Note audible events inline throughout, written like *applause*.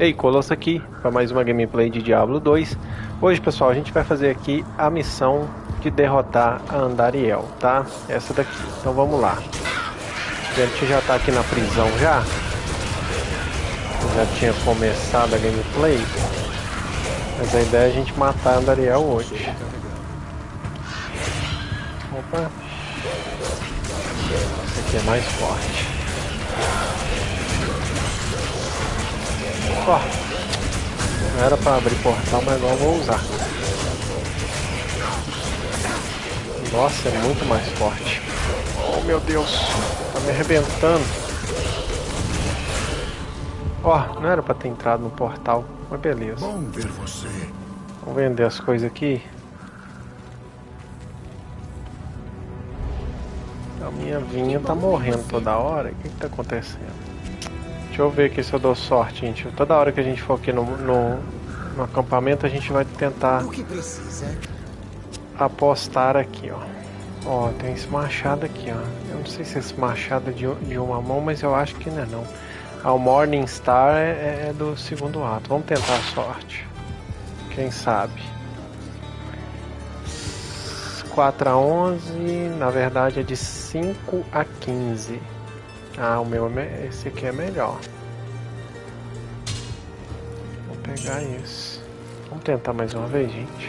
Ei, Colosso aqui para mais uma gameplay de Diablo 2. Hoje, pessoal, a gente vai fazer aqui a missão de derrotar a Andariel, tá? Essa daqui. Então vamos lá. A gente já tá aqui na prisão já. Já tinha começado a gameplay. Mas a ideia é a gente matar a Andariel hoje. Opa. Esse aqui é mais forte. Ó, não era pra abrir portal, mas agora eu vou usar. Nossa, é muito mais forte. Oh meu Deus, tá me arrebentando. Ó, não era pra ter entrado no portal, mas beleza. Bom ver você. Vamos vender as coisas aqui. A minha vinha tá morrendo toda hora. O que que tá acontecendo? Deixa eu ver aqui se eu dou sorte, gente. Toda hora que a gente for aqui no, no, no acampamento, a gente vai tentar apostar aqui, ó. Ó, tem esse machado aqui, ó. Eu não sei se esse machado é de, de uma mão, mas eu acho que não é não. Ah, o Morning Star é, é do segundo ato. Vamos tentar a sorte. Quem sabe? 4 a 11, na verdade é de 5 a 15. Ah, o meu é esse aqui é melhor. Vou pegar esse. Vamos tentar mais uma vez, gente.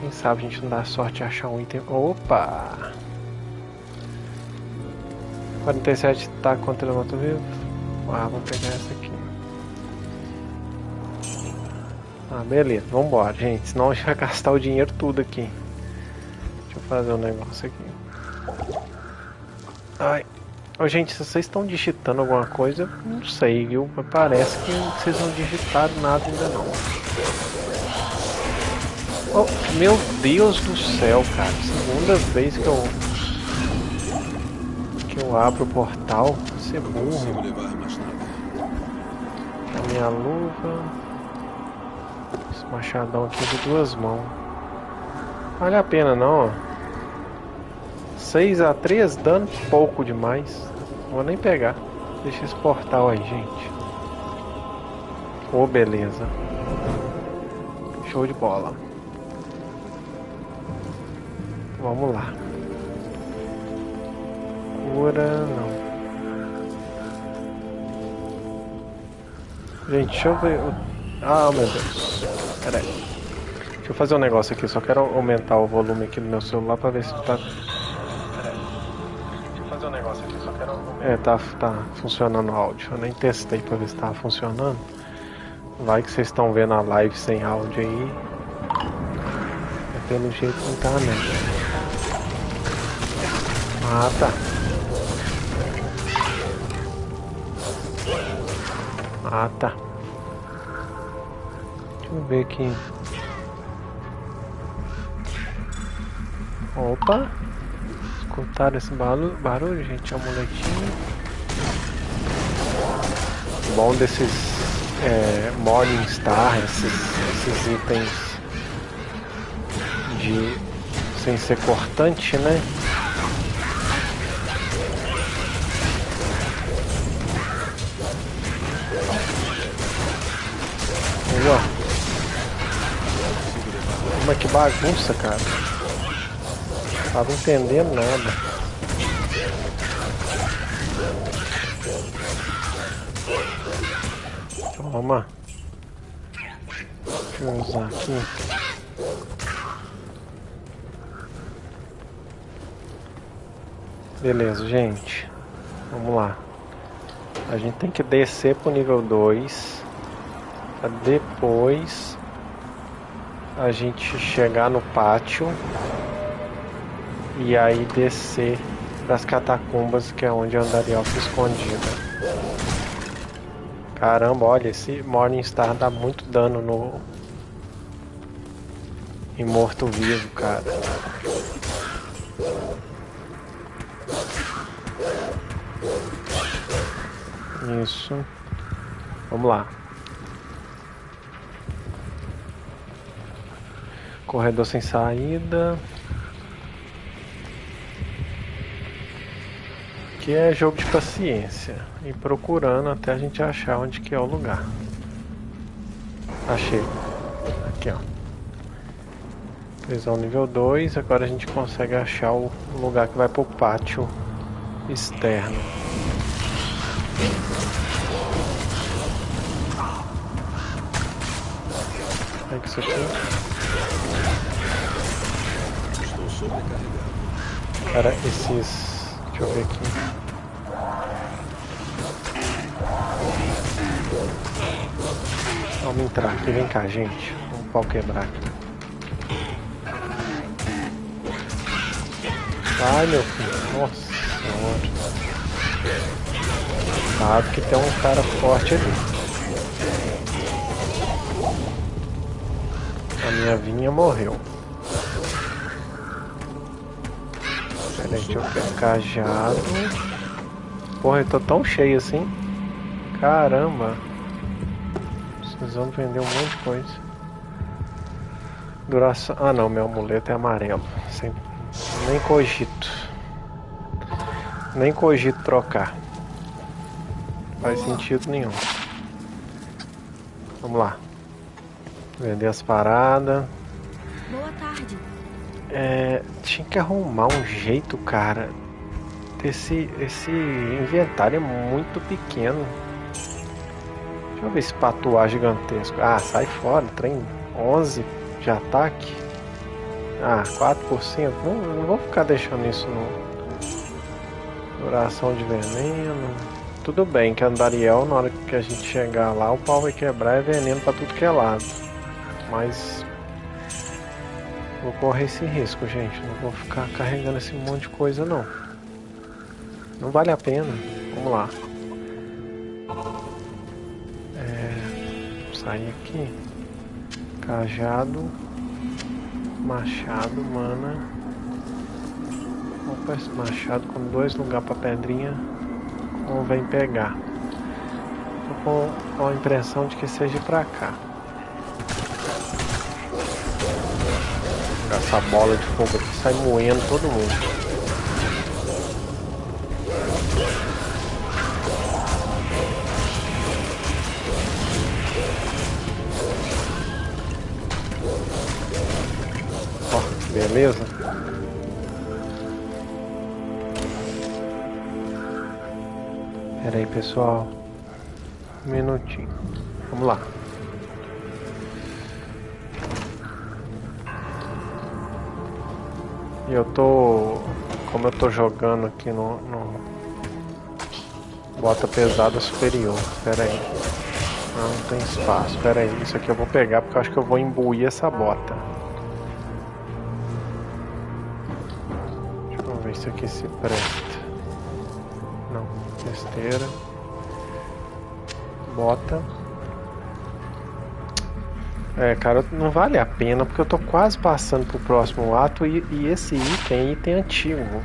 Quem sabe a gente não dá sorte de achar um item. Opa! 47 tá contra o moto vivo. Ah, vou pegar essa aqui. Ah, beleza. Vambora, gente. Senão a gente vai gastar o dinheiro tudo aqui. Deixa eu fazer um negócio aqui. Ai. Ô, gente, se vocês estão digitando alguma coisa, eu não sei, viu? Mas parece que vocês não digitaram nada ainda não. Oh, meu Deus do céu, cara. Segunda vez que eu. que eu abro o portal. Você é burro. A minha luva. Esse machadão aqui de duas mãos. Vale a pena não, ó. 6 a 3 dano pouco demais. Vou nem pegar. Deixa esse portal aí, gente. Ô, beleza. Show de bola. Vamos lá. Cura, não. Gente, deixa eu ver. Ah, meu Deus. Pera aí. Deixa eu fazer um negócio aqui. Só quero aumentar o volume aqui do meu celular pra ver se tá. É, tá, tá funcionando o áudio. Eu nem testei pra ver se tava funcionando. Vai que vocês estão vendo a live sem áudio aí. É pelo jeito não tá, não. Ah, tá. Ah, tá. Deixa eu ver aqui. Opa! Escutaram esse barulho, barulho gente? Amuletinho. Bom desses é, Morning Star, esses, esses itens de sem ser cortante, né? Ó. Mas que bagunça, cara. Tava entendendo nada. Toma. Deixa eu usar aqui. Beleza, gente. Vamos lá. A gente tem que descer pro nível 2 pra depois a gente chegar no pátio e aí descer das catacumbas que é onde a fica escondida. Caramba, olha, esse Morningstar dá muito dano no em morto-vivo, cara. Isso. Vamos lá. Corredor sem saída. Aqui é jogo de paciência. E procurando até a gente achar onde que é o lugar. Achei. Aqui, ó. Prisão nível 2. Agora a gente consegue achar o lugar que vai pro pátio externo. Pega isso aqui. Sobrecarregado. Cara, esses. Deixa eu ver aqui. Vamos entrar aqui, vem cá, gente. Vamos pau quebrar aqui. Ai, meu filho. Nossa senhora. Sabe que tem um cara forte ali. A minha vinha morreu. Pera aí, deixa eu ver. Cajado. Porra, eu tô tão cheio assim. Caramba. Precisamos vender um monte de coisa. Duração. Ah não, meu amuleto é amarelo. Sem... Nem cogito. Nem cogito trocar. Faz sentido nenhum. Vamos lá. Vender as paradas. Boa tarde. É, tinha que arrumar um jeito, cara. Esse, esse inventário é muito pequeno. Deixa eu ver esse patuá gigantesco. Ah, sai fora. Trem 11 de ataque. Ah, 4%. Não, não vou ficar deixando isso no. Duração de veneno. Tudo bem que Andariel, na hora que a gente chegar lá, o pau vai quebrar é veneno pra tudo que é lado. Mas. Vou correr esse risco, gente. Não vou ficar carregando esse monte de coisa, não. Não vale a pena. Vamos lá. É, sair aqui. Cajado. Machado, mana. Opa, esse machado com dois lugares para pedrinha. Convém pegar. Tô com a impressão de que seja pra cá. Essa bola de fogo aqui sai moendo todo mundo. Ó, beleza? Pera aí, pessoal. Um minutinho. Vamos lá. E eu tô. Como eu tô jogando aqui no. no bota pesada superior. Pera aí. Não, não tem espaço. Pera aí. Isso aqui eu vou pegar porque eu acho que eu vou imbuir essa bota. Deixa eu ver se aqui se presta. Não, besteira. Bota. É, cara, não vale a pena porque eu tô quase passando pro próximo ato e, e esse item é item antigo.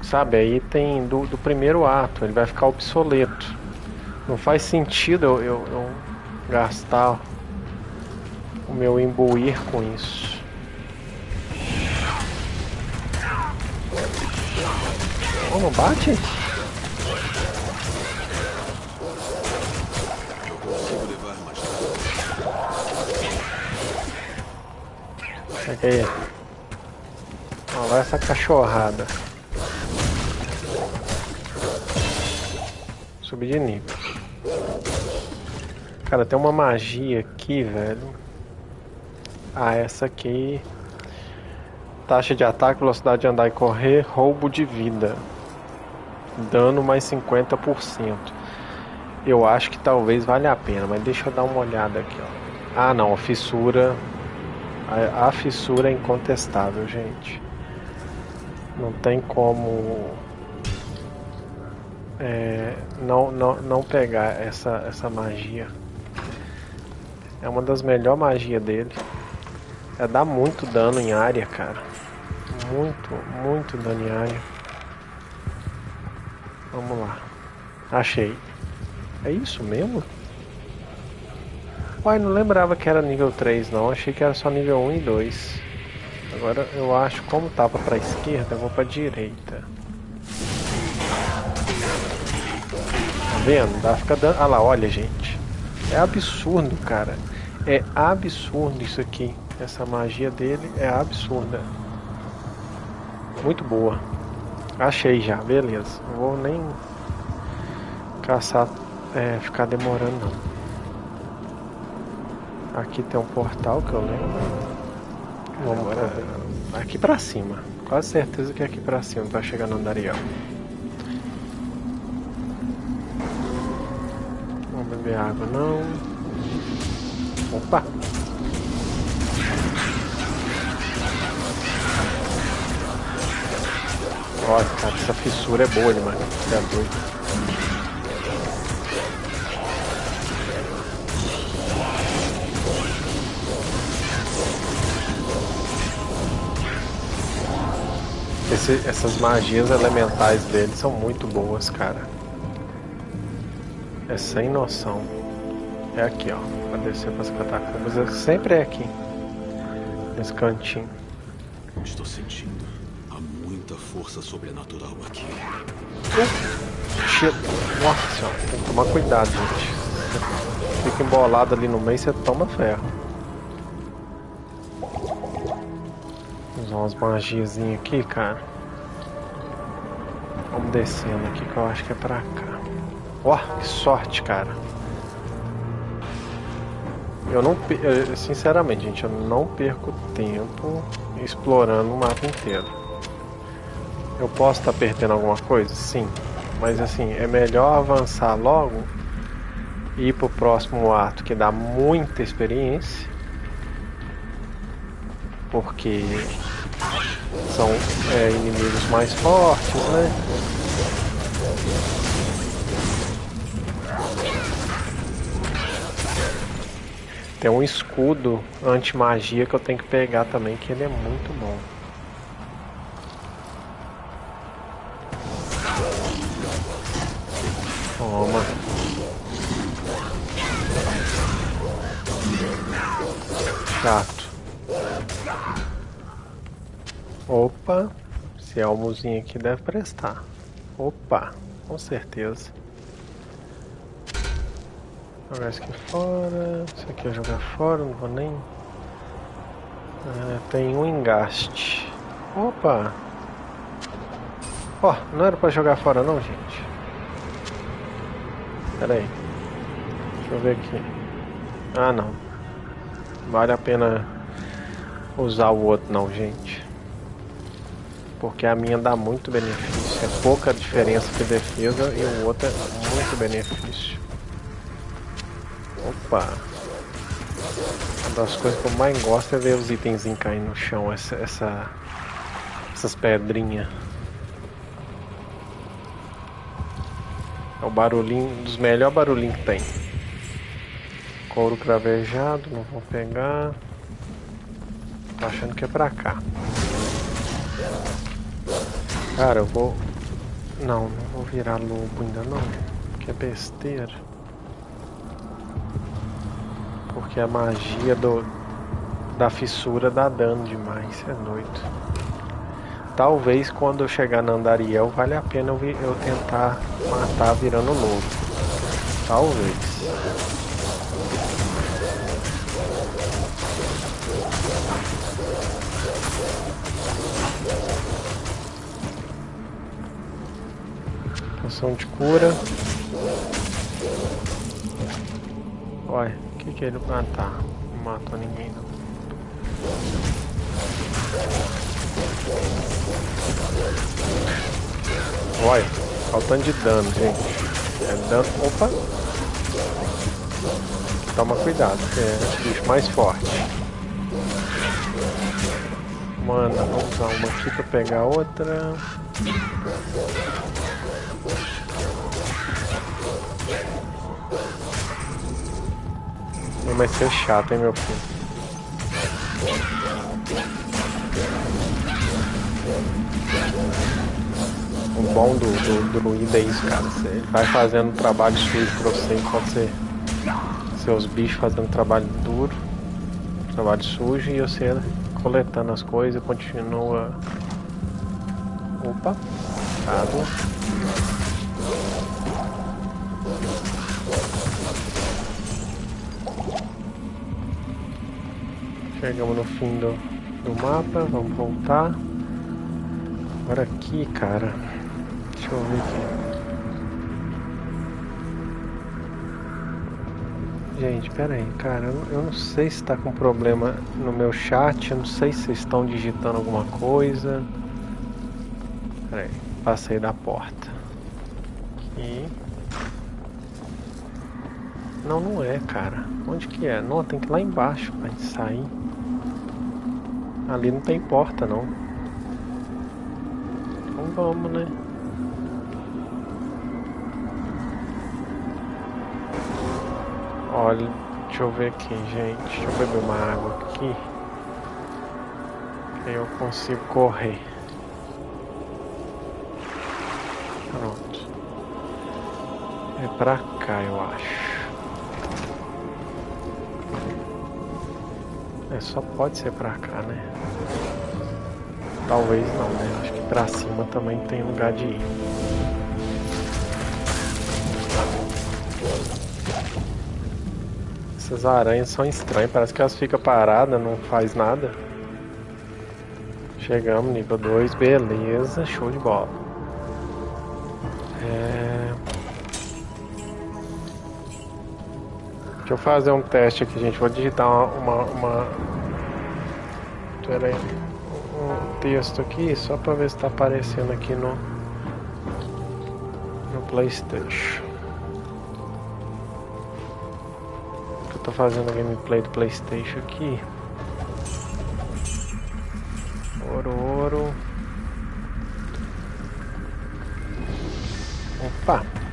Sabe, é item do, do primeiro ato, ele vai ficar obsoleto. Não faz sentido eu, eu, eu gastar o meu imbuir com isso. Oh, não bate? Aí. Ó, vai essa cachorrada. Subir de nível. Cara, tem uma magia aqui, velho. Ah, essa aqui. Taxa de ataque, velocidade de andar e correr, roubo de vida. Dano mais 50%. Eu acho que talvez valha a pena, mas deixa eu dar uma olhada aqui, ó. Ah, não, fissura a, a fissura é incontestável, gente. Não tem como é, não, não, não pegar essa, essa magia. É uma das melhores magias dele. É dar muito dano em área, cara. Muito, muito dano em área. Vamos lá. Achei. É isso mesmo? Uai, não lembrava que era nível 3 não, achei que era só nível 1 e 2. Agora eu acho, como tava pra esquerda, eu vou pra direita. Tá vendo? Dá fica dando. Ah lá, olha gente. É absurdo, cara. É absurdo isso aqui. Essa magia dele é absurda. Muito boa. Achei já, beleza. Não vou nem caçar, é, ficar demorando não. Aqui tem um portal que eu lembro. Vamos, é, aqui pra cima. Quase certeza que é aqui pra cima pra chegar no Andariel. Vamos beber água não. Opa! Olha, cara, essa fissura é boa demais. Você é doido. Esse, essas magias elementais dele são muito boas, cara. É sem noção. É aqui, ó. Pra descer pras catacumbas. É, sempre é aqui. Nesse cantinho. Estou sentindo. Há muita força sobrenatural aqui. Nossa senhora, tem que tomar cuidado, gente. Fica embolado ali no meio, você toma ferro. Usar umas magiazinhas aqui, cara. Vamos descendo aqui que eu acho que é pra cá. Ó, oh, que sorte, cara. Eu não, sinceramente, gente, eu não perco tempo explorando o mapa inteiro. Eu posso estar tá perdendo alguma coisa? Sim. Mas assim, é melhor avançar logo e ir pro próximo ato que dá muita experiência. Porque são é, inimigos mais fortes, né? Tem um escudo anti-magia que eu tenho que pegar também, que ele é muito bom. Esse almozinho aqui deve prestar. Opa, com certeza. Jogar isso aqui fora. Isso aqui eu jogar fora, não vou nem. É, tem um engaste. Opa! Ó, oh, não era pra jogar fora não, gente. Pera aí. Deixa eu ver aqui. Ah, não. Vale a pena usar o outro não, gente porque a minha dá muito benefício. É pouca diferença de defesa e o outro é muito benefício. Opa! Uma das coisas que eu mais gosto é ver os itens caindo no chão, essa, essa essas pedrinhas. É o barulhinho, um dos melhores barulhinhos que tem. Couro cravejado, não vou pegar. Tô achando que é pra cá. Cara, eu vou... Não, não vou virar lobo ainda não. Que é besteira. Porque a magia do... da fissura dá dano demais, é doido. Talvez quando eu chegar na Andariel vale a pena eu, eu tentar matar virando lobo. Talvez. Poção de cura. Olha, o que que ele... Ah, tá. Não matou ninguém, não. Olha, faltando de dano, gente. É dano... Opa! Toma cuidado, que é bicho mais forte. Mano, vamos usar uma aqui pra pegar outra. Vai ser chato, hein, meu filho. O bom do, do, do druida é isso, cara. Você vai fazendo trabalho sujo pra você enquanto você. Seus bichos fazendo trabalho duro, trabalho sujo e você coletando as coisas e continua. Opa, água. Chegamos no fim do, do mapa, vamos voltar. Agora aqui, cara. Deixa eu ver aqui. Gente, pera aí, cara, eu, eu não sei se tá com problema no meu chat, eu não sei se vocês estão digitando alguma coisa. Pera aí, passei da porta. Aqui. Não, não é, cara. Onde que é? Não, tem que ir lá embaixo pra gente sair. Ali não tem porta, não. Então vamos, né? Olha, deixa eu ver aqui, gente. Deixa eu beber uma água aqui. Aí eu consigo correr. Pronto. É pra cá, eu acho. É, só pode ser pra cá, né? Talvez não, né? Acho que pra cima também tem lugar de ir. Essas aranhas são estranhas, parece que elas ficam paradas, não faz nada. Chegamos, nível 2, beleza, show de bola. É... Deixa eu fazer um teste aqui, gente. Vou digitar uma. uma, uma... Pera aí. Um texto aqui, só pra ver se tá aparecendo aqui no. No PlayStation. Eu tô fazendo a gameplay do PlayStation aqui. Ouro, ouro. Opa!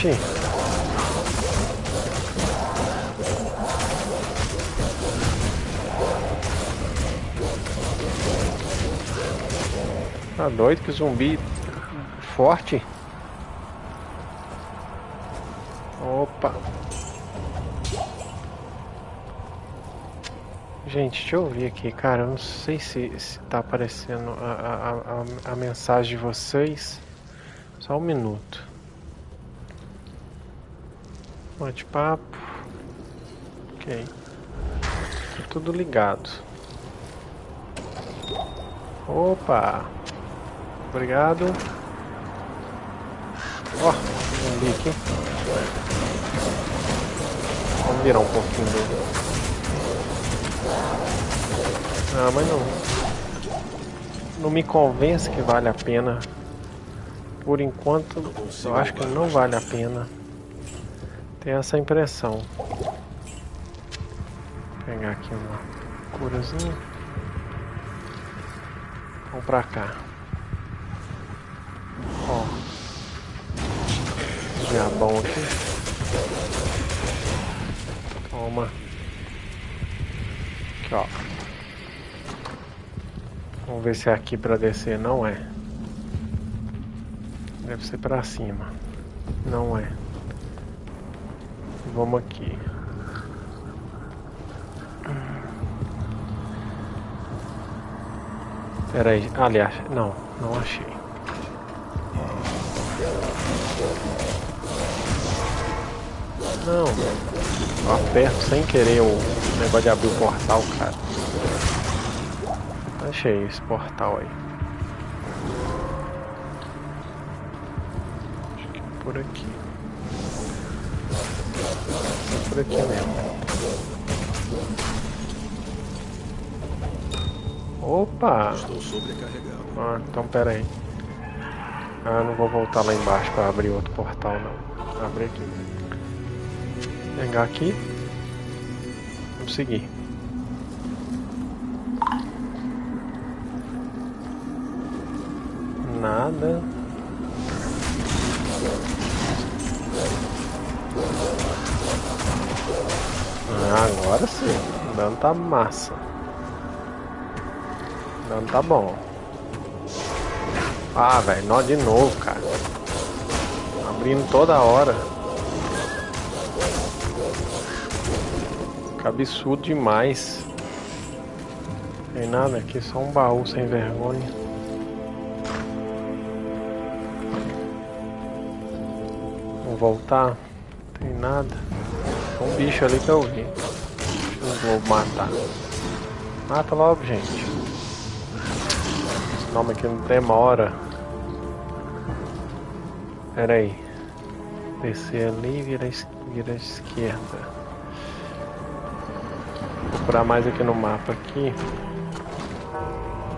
Bate. Tá doido que zumbi forte. Opa. Gente, deixa eu ver aqui, cara. Eu não sei se, se tá aparecendo a, a, a, a mensagem de vocês. Só um minuto. Bate-papo. Ok. Tá tudo ligado. Opa! Obrigado. Ó, oh, zumbi aqui. Vamos virar um pouquinho dele. Ah, mas não. Não me convence que vale a pena. Por enquanto, eu acho que não vale a pena. Tem essa impressão. Vou pegar aqui uma curazinha. Vamos pra cá. Ó. Diabão aqui. Toma. Aqui, ó. Vamos ver se é aqui pra descer. Não é. Deve ser pra cima. Não é. Vamos aqui. Pera aí, aliás, não, não achei. Não, eu aperto sem querer o negócio de abrir o portal, cara. Achei esse portal aí. Acho que é por aqui. Por aqui mesmo. Opa! Estou sobrecarregado. Ah, então pera aí. Ah, não vou voltar lá embaixo para abrir outro portal não. Abrir aqui. Pegar aqui. Vamos seguir. Nada. Agora sim. O dano tá massa. O dano tá bom. Ah, velho, nó de novo, cara. Abrindo toda hora. Que absurdo demais. Tem nada aqui, só um baú sem vergonha. Vou voltar. Tem nada. Tem um bicho ali que eu vi. Não vou matar. Mata logo, gente. Esse nome aqui não demora. Pera aí. Descer ali e vira, vira esquerda. Vou procurar mais aqui no mapa aqui.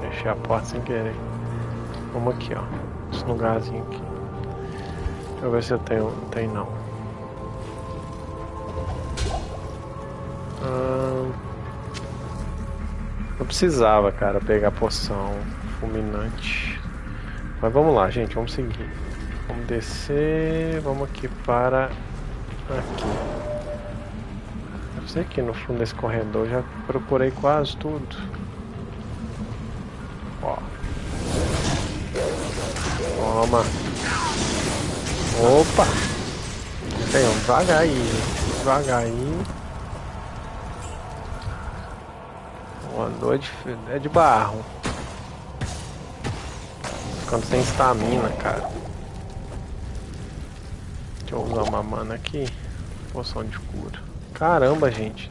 Fechei a porta sem querer. Vamos aqui, ó. Esse lugarzinho aqui. Deixa eu ver se eu tenho. Tem não. Precisava, cara, pegar poção fulminante. Mas vamos lá, gente, vamos seguir. Vamos descer, vamos aqui para aqui. Eu sei que no fundo desse corredor já procurei quase tudo. Ó. Toma. Opa! Tem um devagar aí. Devagar aí. Andou de, é de barro. Quando tem estamina, cara. Deixa eu usar uma mana aqui. Poção de cura. Caramba, gente.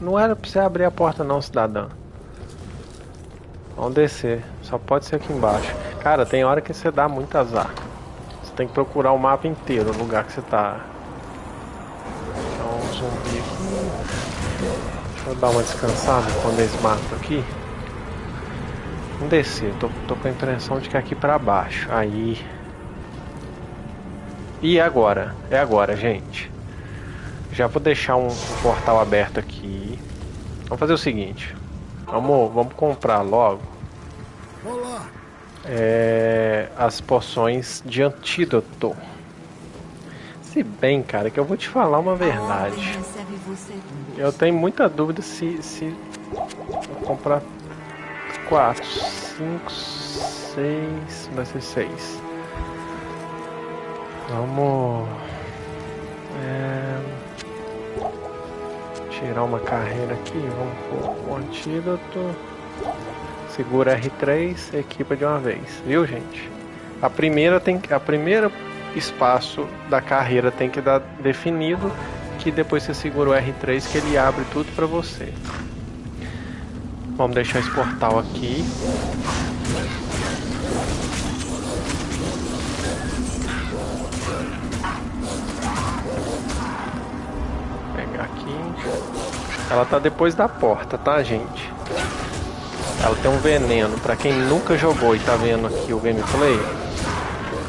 Não era pra você abrir a porta não, cidadão. Vamos descer. Só pode ser aqui embaixo. Cara, tem hora que você dá muito azar. Você tem que procurar o mapa inteiro, o lugar que você tá. Eu dar uma descansada quando eles matam aqui. Vamos descer, tô, tô com a impressão de que é aqui pra baixo. Aí. E agora? É agora, gente. Já vou deixar um, um portal aberto aqui. Vamos fazer o seguinte. Vamos, vamos comprar logo. É, as poções de antídoto. Se bem, cara, que eu vou te falar uma verdade. Eu tenho muita dúvida se, se comprar 4, 5, 6, vai ser 6. Vamos é, tirar uma carreira aqui, vamos pôr o antídoto. Segura R3, equipa de uma vez, viu gente? A primeira tem a primeira espaço da carreira tem que dar definido, que depois você segura o R3 que ele abre tudo para você. Vamos deixar esse portal aqui. Pegar aqui. Ela tá depois da porta, tá, gente? Ela tem um veneno. Para quem nunca jogou e tá vendo aqui o gameplay,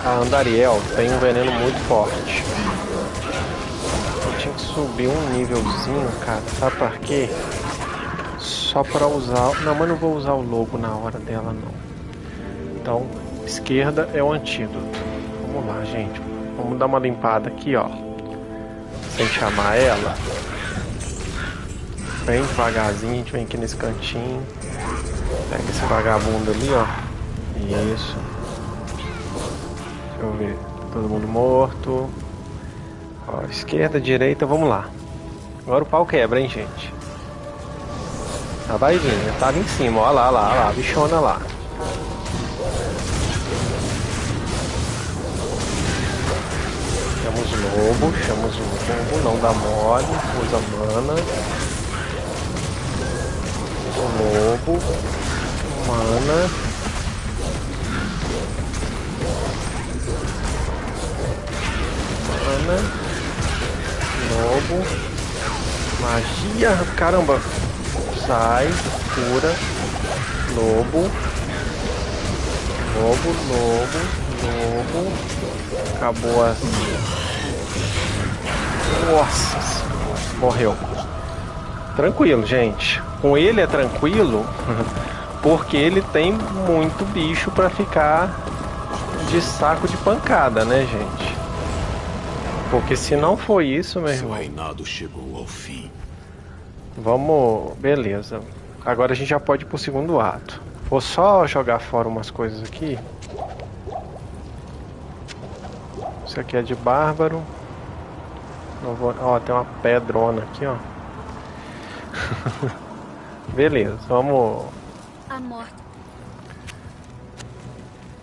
a Andariel tem um veneno muito forte. Eu tinha que subir um nívelzinho, cara. Sabe por quê? Só para usar... Não, mas não vou usar o logo na hora dela, não. Então, esquerda é o antídoto. Vamos lá, gente. Vamos dar uma limpada aqui, ó. Sem chamar ela. Bem devagarzinho, a gente vem aqui nesse cantinho. Pega esse vagabundo ali, ó. Isso. Deixa eu ver. Todo mundo morto. Ó, esquerda, direita, vamos lá. Agora o pau quebra, hein, gente. Já vai vir, já tá ali em cima, ó lá, lá, lá, bichona lá. Chamamos lobo, chamamos lobo, não dá mole, usa mana. Lobo, mana. Lobo. Magia. Caramba. Sai. Cura. Lobo. Lobo, lobo, lobo. Acabou a. Nossa. Morreu. Tranquilo, gente. Com ele é tranquilo. *laughs* Porque ele tem muito bicho para ficar de saco de pancada, né, gente? Porque se não foi isso, meu irmão. Seu reinado chegou ao fim. Vamos. Beleza. Agora a gente já pode ir pro segundo ato. Vou só jogar fora umas coisas aqui. Isso aqui é de bárbaro. Vou... Ó, tem uma pedrona aqui, ó. *laughs* Beleza, vamos. A morte.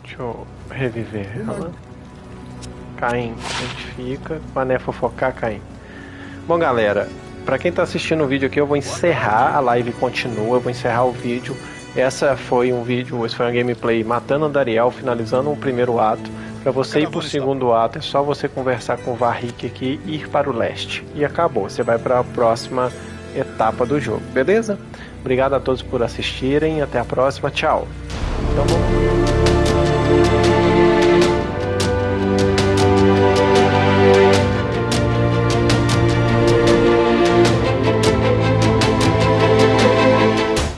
Deixa eu reviver ela. Caim, a gente fica. Mané fofocar, Caim. Bom, galera, para quem tá assistindo o vídeo aqui, eu vou encerrar a live continua, eu vou encerrar o vídeo. Essa foi um vídeo, esse foi uma gameplay matando o Dariel, finalizando o primeiro ato. Para você ir pro segundo ato, é só você conversar com o Varric aqui e ir para o leste. E acabou, você vai para a próxima etapa do jogo, beleza? Obrigado a todos por assistirem, até a próxima, tchau. Então.